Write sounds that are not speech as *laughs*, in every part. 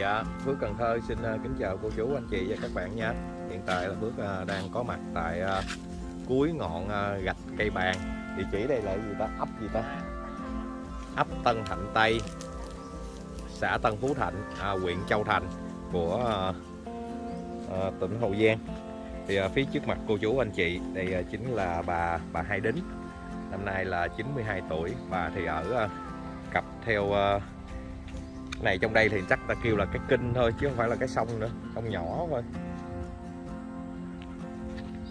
Dạ, Phước Cần Thơ xin ờ, kính chào cô chú, anh chị và các bạn nha. Hiện tại là Phước ờ, đang có mặt tại ờ, cuối ngọn gạch cây bàn. Địa chỉ đây là gì ta? Ấp gì ta? Ấp Tân Thạnh Tây, xã Tân Phú Thạnh, à, huyện Châu Thành của à, tỉnh Hậu Giang. Thì à, phía trước mặt cô chú anh chị, đây chính là bà bà Hai Đính. Năm nay là 92 tuổi, bà thì ở cặp theo này trong đây thì chắc ta kêu là cái kinh thôi, chứ không phải là cái sông nữa. Sông nhỏ thôi.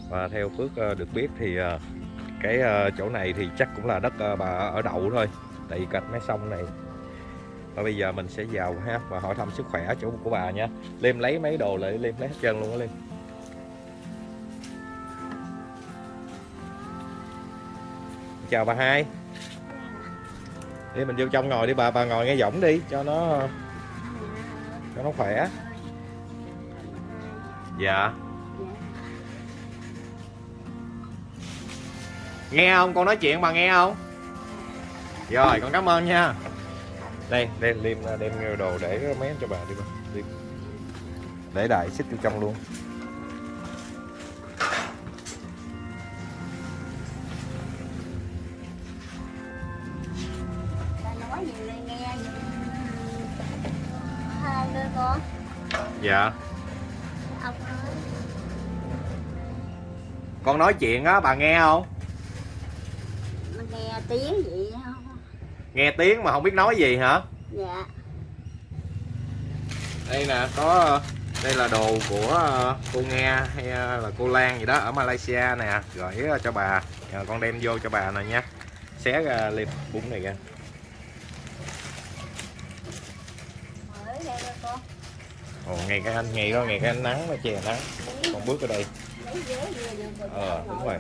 Và theo Phước ờ, được biết thì ờ, cái ờ, chỗ này thì chắc cũng là đất bà ở đậu thôi. Tại vì cạnh mấy sông này. Và bây giờ mình sẽ vào ha, và hỏi thăm sức khỏe chỗ của bà nha. Liêm lấy mấy đồ lại Liêm lấy hết trơn luôn á Liêm chào bà hai đi mình vô trong ngồi đi bà bà ngồi nghe giọng đi cho nó cho nó khỏe. Dạ. Nghe không? Con nói chuyện bà nghe không? Rồi con cảm ơn nha. Đây đây liêm đem đồ để mém cho bà đi bà. Để đại xích vô trong luôn dạ. Ông nói con nói chuyện á bà nghe không? Mà nghe tiếng gì không nghe tiếng mà không biết nói gì hả? Dạ. Đây nè có đây là đồ của ờ, cô nghe hay là cô Lan gì đó ở Malaysia nè. Gửi cho bà. Nhờ con đem vô cho bà nè nha. Xé ra liệp bún này ra mới đây đó con ồ ngày cái anh ngày đó ngày cái anh nắng nó chè nắng. Con bước ở đây. Ờ, đúng rồi.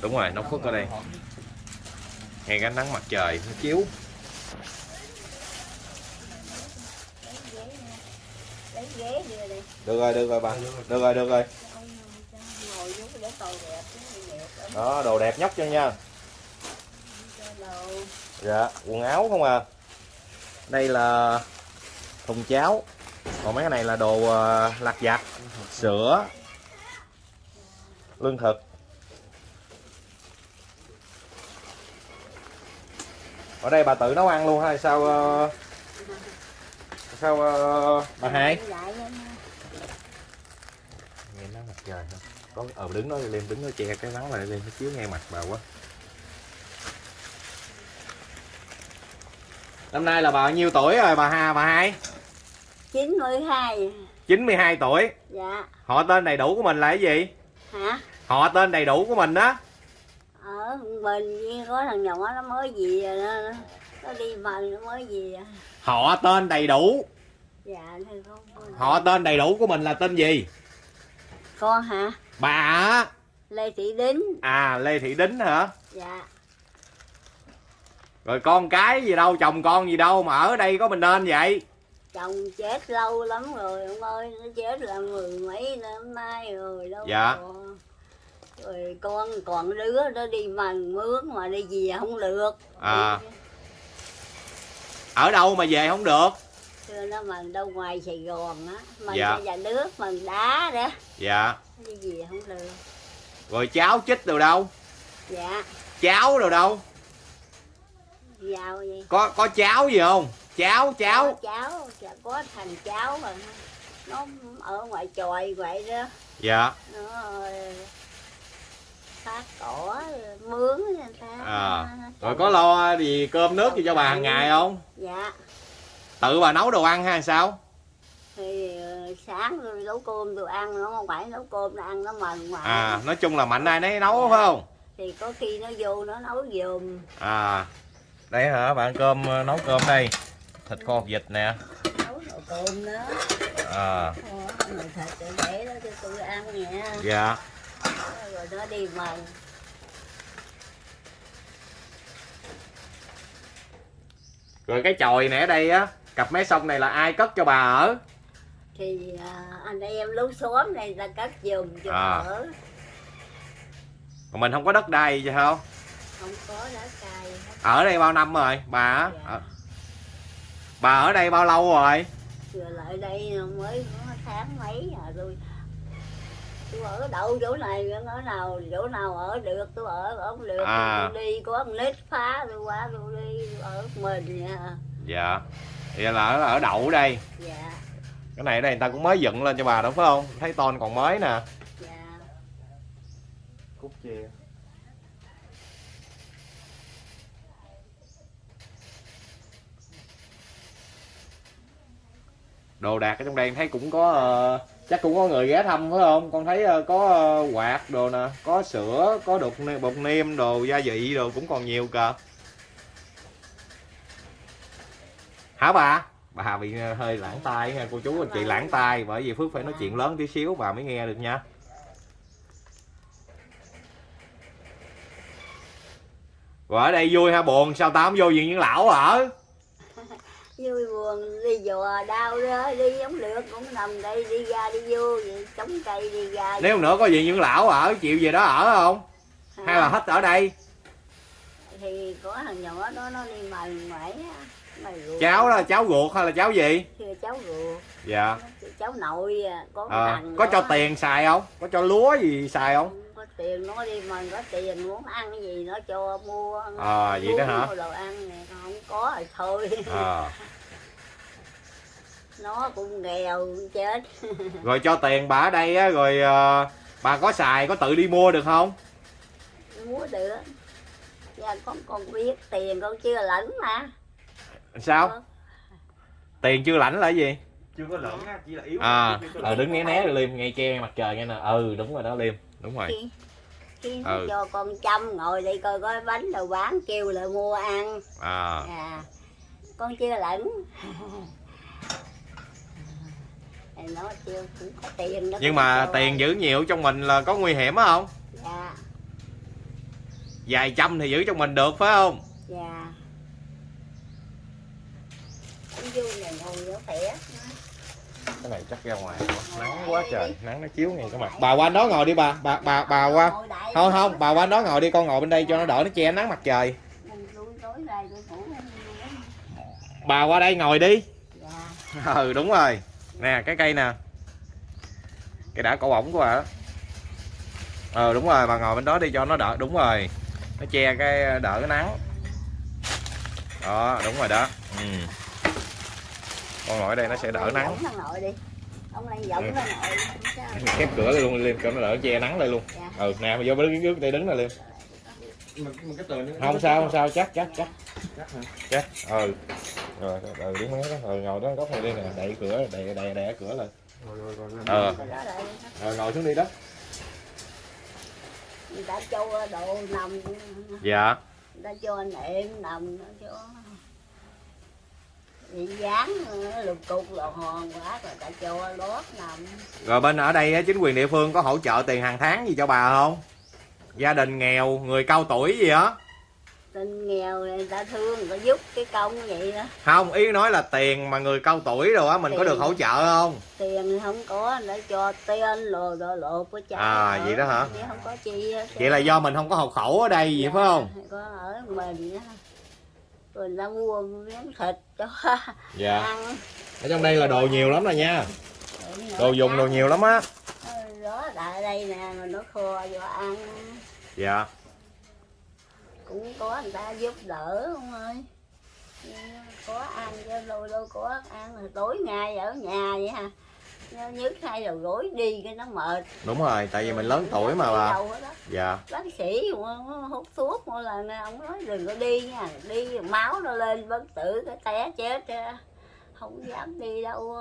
đúng rồi nó khuất ở đây. Ngày cái nắng mặt trời nó chiếu. Được rồi được rồi bà. Được rồi được rồi. Đó đồ đẹp nhóc cho nha. Dạ quần áo không à. Đây là thùng cháo còn mấy cái này là đồ ờ, lặt vặt sữa lương thực. Ở đây bà tự nấu ăn luôn hay sao ờ, sao ờ, bà hai? Lại vậy nè. nghe nắng mặt trời hả? Có ờ đứng đó lên đứng đó che cái nắng lại lên nó chiếu ngay mặt bà quá. Năm nay là bà bao nhiêu tuổi rồi bà ha bà hai 92 92 tuổi. Dạ. Họ tên đầy đủ của mình là cái gì? Hả? Họ tên đầy đủ của mình đó. Ở bên kia có thằng nhỏ nó mới gì rồi nó, nó đi mần nó mới gì à. họ tên đầy đủ. Dạ con- họ tên đầy đủ của mình là tên gì? Con hả? Bà lê thị đính. À lê thị đính hả? Dạ. Rồi con cái gì đâu chồng con gì đâu mà ở đây có mình nên vậy chồng chết lâu lắm rồi ông ơi nó chết là mười mấy năm nay rồi đâu Dạ. còn. rồi con còn đứa nó đi mần mướn mà đi về không được À. ở đâu mà về không được xưa nó mần đâu ngoài sài gòn á mần Dạ. nhà nước mần đá đó dạ đi về không được rồi cháu chích từ đâu dạ cháu rồi đâu giàu gì có có cháu gì không? Cháu cháu có cháu dạ, có thằng cháu mà. Nó ở ngoài chòi vậy đó. Dạ. Nó ờ, phát cỏ mướn người ta à rồi có lo gì cơm nước gì cho bà hàng ngày không? Dạ. Tự bà nấu đồ ăn hay sao? Thì ờ, sáng tôi nấu cơm tôi ăn nó không phải nấu cơm nó ăn nó mần mà à nói chung là mạnh ai nấy nấu phải không? Thì có khi nó vô nó nấu giùm. À đây hả bạn cơm ờ, nấu cơm đây. Thịt kho hột vịt nè. Nấu cơm đó à. Thịt để để đó cho tôi ăn nha dạ. Rồi nó đi mần rồi cái chòi này ở đây á cặp mé sông này là ai cất cho bà ở? Thì à, anh em lú xóm này ta cất giùm cho À. ở. Còn mình không có đất đai gì không không có lá hết. ở đây bao năm rồi bà á? Dạ. Ở- bà ở đây bao lâu rồi? Rồi lại đây mới tháng mấy à tôi? Tôi ở đậu chỗ này ở nào chỗ nào ở được tôi ở không được À. tôi đi có con nít phá tôi qua tôi đi tôi ở mình nha dạ. Vậy là ở, ở đậu đây. Dạ. Cái này ở đây người ta cũng mới dựng lên cho bà đó phải không? Thấy ton còn mới nè. Dạ. Cúc chia đồ đạc ở trong đây thấy cũng có uh, chắc cũng có người ghé thăm phải không? Con thấy uh, có uh, quạt đồ nè có sữa có đục bột nêm đồ gia vị đồ cũng còn nhiều kìa. Hả bà? Bà bị hơi lãng tai nha cô chú anh chị lãng tai bởi vì phước phải nói chuyện lớn tí xíu bà mới nghe được nha. Và ở đây vui ha buồn sao tao không vô viện những lão ở vui buồn đi dò đau đó đi giống được cũng nằm đây đi ra đi vô vậy chống cây đi ra. Nếu nữa có viện những lão ở chịu về đó ở không? Hay là hết ở đây? Thì có thằng nhỏ đó nó đi mày mày cháu đó là cháu ruột hay là cháu gì? Cháu ruột. Dạ. Cháu nội à, có à, có đó. cho tiền xài không? Có cho lúa gì xài không có tiền nó đi mà có tiền muốn ăn cái gì nó cho mua À, vậy đó hả? đồ ăn nè không có thì thôi. À. *laughs* nó cũng nghèo chết. *laughs* Rồi cho tiền bà ở đây á rồi ờ, bà có xài có tự đi mua được không? Mua được. Dạ con con biết tiền con chưa lãnh mà. Sao? Tiền chưa lãnh là gì? Chưa có lẫn á chỉ là yếu à ờ lẫn. đứng né né rồi liêm ngay che mặt trời nghe nè. Ừ đúng rồi đó liêm đúng rồi. Khi khi Ừ. cho con chăm ngồi đây coi có bánh đồ bán kêu lại mua ăn. À. À con chưa thì nó chưa cũng có tiền đó. Nhưng mà tiền giữ nhiều trong mình là có nguy hiểm không? Dạ. Vài trăm thì giữ trong mình được phải không? Dạ. Cũng vui này ngồi nó khỏe cái này chắc ra ngoài. Nắng quá trời nắng nó chiếu ngay cái mặt. Bà qua đó ngồi đi bà. Bà bà bà qua. Không không bà qua đó ngồi đi con ngồi bên đây cho nó đỡ nó che nắng mặt trời. Bà qua đây ngồi đi. Dạ. Ừ đúng rồi. Nè cái cây nè. Cây đã cổ bổng của bà đó. Ờ đúng rồi bà ngồi bên đó đi cho nó đỡ. Đúng rồi. Nó che cái đỡ cái nắng. Đó đúng rồi đó. Ừ. con ngồi ở đây nó sẽ đỡ nắng. đi. Ông sao. khép cửa lại luôn liêm cho nó đỡ che nắng đây luôn. Dạ. ừ nè mà vô bên trước đây đứng cái tường nó- không sao không sao chắc chắc chắc. Chắc ừ. Rồi ừ đứng đó. Ừ, ngồi đó góc này đi nè. Đậy cửa đậy đậy đậy cửa lại. Rồi rồi rồi rồi. Ờ. Lại rồi ngồi xuống đi đó. Người ta cho đồ nằm. Dạ. Người ta cho nệm nằm nó cho bị dán ờ, lục cục lò hòn quá rồi ta cho lót nằm. Rồi bên ở đây chính quyền địa phương có hỗ trợ tiền hàng tháng gì cho bà không? Gia đình nghèo người cao tuổi gì á? Tình nghèo người ta thương người ta giúp cái công vậy đó. Không ý nói là tiền mà người cao tuổi rồi á mình có Tiền. được hỗ trợ không? Tiền không có ta cho tên lồ đồ lộ của cha À, vậy đó hả? chứ không có chi hết. vậy là do mình không có hộ khẩu ở đây vậy phải không? có ở mình á rồi người ta mua miếng thịt cho dạ. Ăn. Ở trong đây là đồ nhiều lắm rồi nha. Đồ dùng đồ nhiều lắm á. Đó tại đây nè mà nó kho cho ăn. Dạ. Cũng có người ta giúp đỡ không ơi. Có ăn cho đôi đôi có ăn. Tối ngày ở nhà vậy ha Nhớ nhức hai đầu gối đi cái nó mệt. Đúng rồi tại vì mình lớn tuổi mà bà. dạ. Bác sĩ hút thuốc mỗi lần ông nói đừng có đi nha đi máu nó lên bất tử cái té chết không dám đi đâu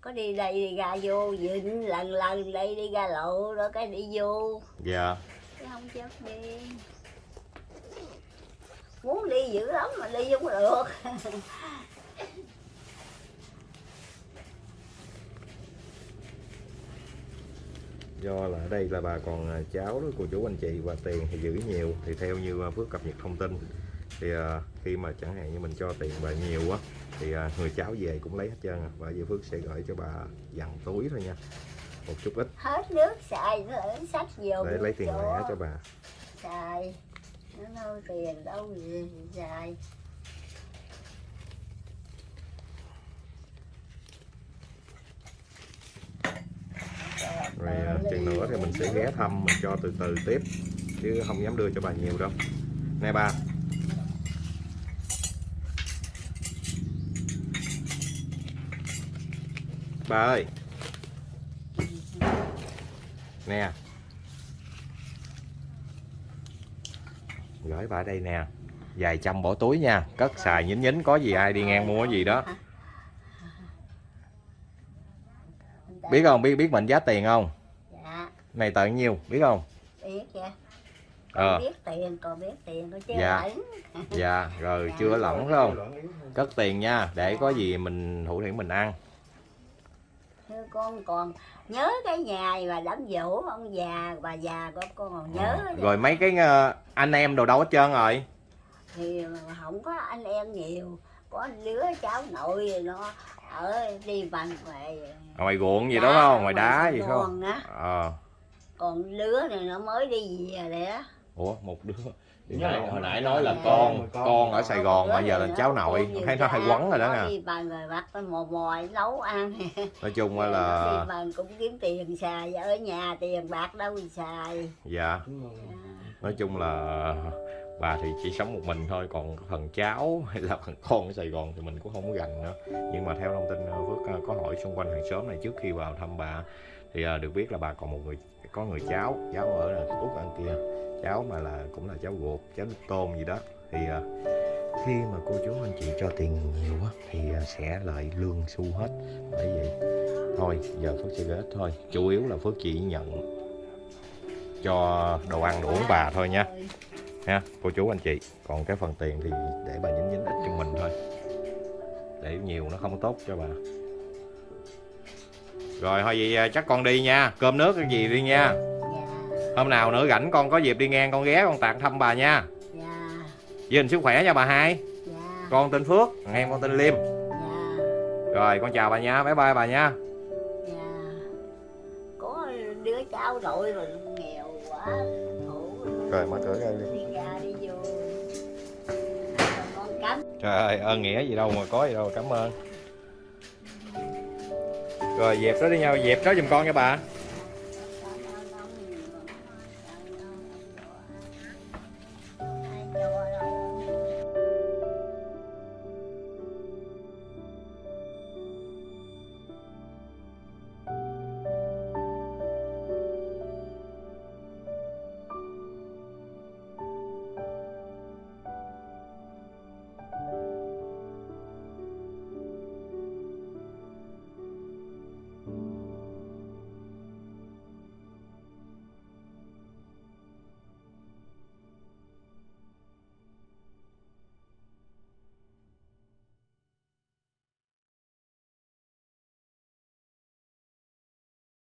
có đi đây đi ra vô dịnh lần lần đây đi ra lộ đó cái đi vô. Dạ. Chứ không dám đi. Muốn đi dữ lắm mà đi không được *laughs* do là ở đây là bà còn à, cháu đó cô chú anh chị và tiền thì giữ nhiều. Thì theo như à, Phước cập nhật thông tin thì à, khi mà chẳng hạn như mình cho tiền bà nhiều á thì à, người cháu về cũng lấy hết trơn à. và giờ Phước sẽ gửi cho bà dằn túi thôi nha một chút ít. Hết nước xài nó lại sách vô để lấy tiền lẻ cho bà. Xài nó đâu tiền đâu gì xài rồi à, chừng nữa thì mình sẽ ghé thăm, mình cho từ từ tiếp, chứ không dám đưa cho bà nhiều đâu. Nè ba ba ơi. Nè. Gửi bà đây nè. Vài trăm bỏ túi nha. Cất xài nhín nhín, có gì ai đi ngang mua cái gì đó. Biết không? Biết biết mệnh giá tiền không? Này tận nhiêu biết không? Biết chứ. Ờ. còn biết tiền còn biết tiền có chứ Dạ. lẫn. dạ rồi chưa lỏng phải không? Cất tiền nha để có gì mình thủ thiện mình ăn. Thưa con còn nhớ cái ngày mà đám dỗ ông già bà già của con còn nhớ Ờ, rồi mấy cái ờ, anh em đồ đâu hết trơn rồi? Thì không có anh em nhiều có đứa cháu nội gì nó ở đi bằng ngoài ngoài ruộng gì đó không? Ngoài đá gì không? Ờ còn đứa này nó mới đi về đấy á. Ủa một đứa. Thì Nhớ nãy, hồi nãy nói là con Con. con ở Sài Gòn mà giờ là cháu nội. thấy nó hay quấn rồi đó đi bằng rồi bắt nó mò mò nấu ăn. *laughs* Nói chung là bằng cũng kiếm tiền xài ở nhà tiền bạc đâu thì xài. Dạ. Nói chung là bà thì chỉ sống một mình thôi còn phần cháu hay là phần con ở Sài Gòn thì mình cũng không có gành nữa. Nhưng mà theo thông tin ờ, Phước ờ, có hỏi xung quanh hàng xóm này trước khi vào thăm bà thì ờ, được biết là bà còn một người có người cháu cháu ở là út ăn kia. Cháu mà là, cũng là cháu ruột, cháu nước gì đó. Thì à, khi mà cô chú anh chị cho tiền nhiều quá, thì à, sẽ lại lương xu hết. Bởi vậy, thôi, giờ Phước sẽ ghét thôi. Chủ yếu là Phước chỉ nhận cho đồ ăn, đồ uống bà thôi nha. Ha, cô chú anh chị. Còn cái phần tiền thì để bà nhín nhín ít cho mình thôi. Để nhiều nó không tốt cho bà rồi thôi vậy à, chắc con đi nha. Cơm nước cái gì đi nha. Dạ. Hôm nào nữa rảnh con có dịp đi ngang con ghé con tặng thăm bà nha. Dạ. Giữ gìn sức khỏe nha bà hai. Dạ. Con tên phước thằng em con tên liêm. Dạ. Rồi con chào bà nha bye bye bà nha. Dạ. Có đứa cháu nội rồi nghèo quá rồi mở cửa ra đi. Trời ơi ơn nghĩa gì đâu mà có gì đâu cảm ơn rồi dẹp đó đi nhau dẹp đó giùm con nha bà.